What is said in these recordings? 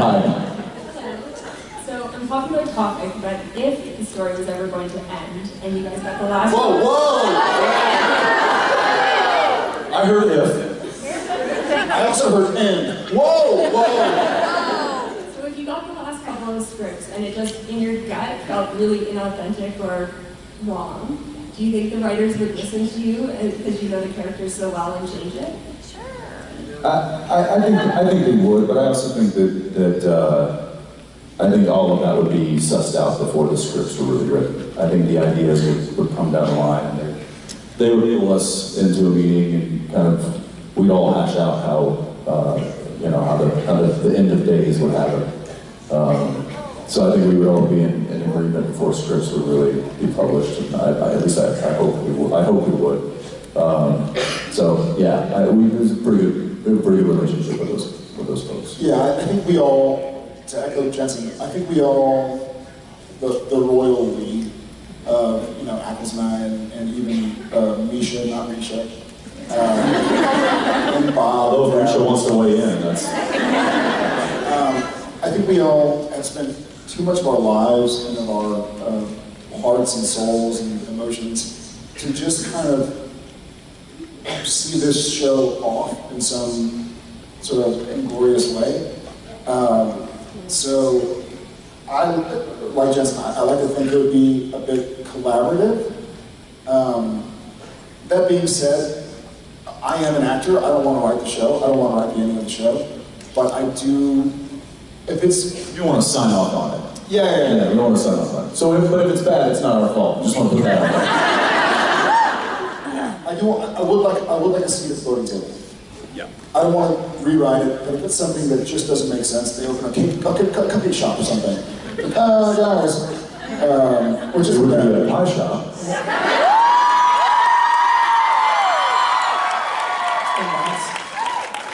Hi. So, unpopular topic, but if the story was ever going to end, and you guys got the last Whoa, one, whoa! I heard if. I also heard end. Whoa, whoa! so if you got the last couple of scripts and it just in your gut felt really inauthentic or wrong, do you think the writers would listen to you uh, because you know the characters so well and change it? I, I, I think I think they would, but I also think that that uh, I think all of that would be sussed out before the scripts were really written. I think the ideas would, would come down the line, and they, they would pull us into a meeting and kind of we'd all hash out how uh, you know how the how the, the end of days would happen. Um, so I think we would all be in, in agreement before scripts would really be published. And I, I, at least I, I hope we would. I hope we would. Um, so yeah, I, we, it was pretty good, we have a pretty good relationship with those with those folks. Yeah, I think we all, to echo Jensen, I think we all, the, the royal league, uh, you know, Ackles and I, and, and even uh, Misha, not Misha, uh, and Bob. Although if Rachel wants to weigh in, that's Um, I think we all have spent too much of our lives and of our uh, hearts and souls and emotions to just kind of see this show off in some sort of inglorious way. Um, so I, like Jensen, I, I like to think it would be a bit collaborative. Um, that being said, I am an actor. I don't want to write the show. I don't want to write the ending of the show. But I do, if it's, you want to sign off on it. yeah, yeah, yeah. Don't want to sign off on it. So, if, but if it's bad, it's not our fault. Just want to put that out there. I do. I would like. I would like to see the floating table. Yeah. I don't want to rewrite it, but if it's something that just doesn't make sense, they open a cake, a cake, cupcake shop or something. Uh, guys, um, which is It would be a bad. pie shop.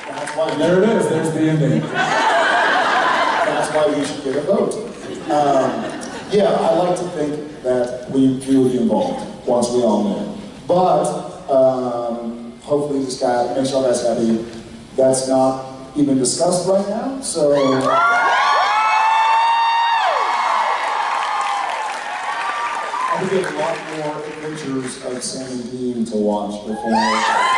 That's why. There it is. There's the ending. That's why we should get a vote. Um, yeah, I like to think that we, we would be involved once we all knew. But um, hopefully this guy makes all guys happy. That's not even discussed right now, so. I think we have a lot more adventures of Sam and Dean to watch before.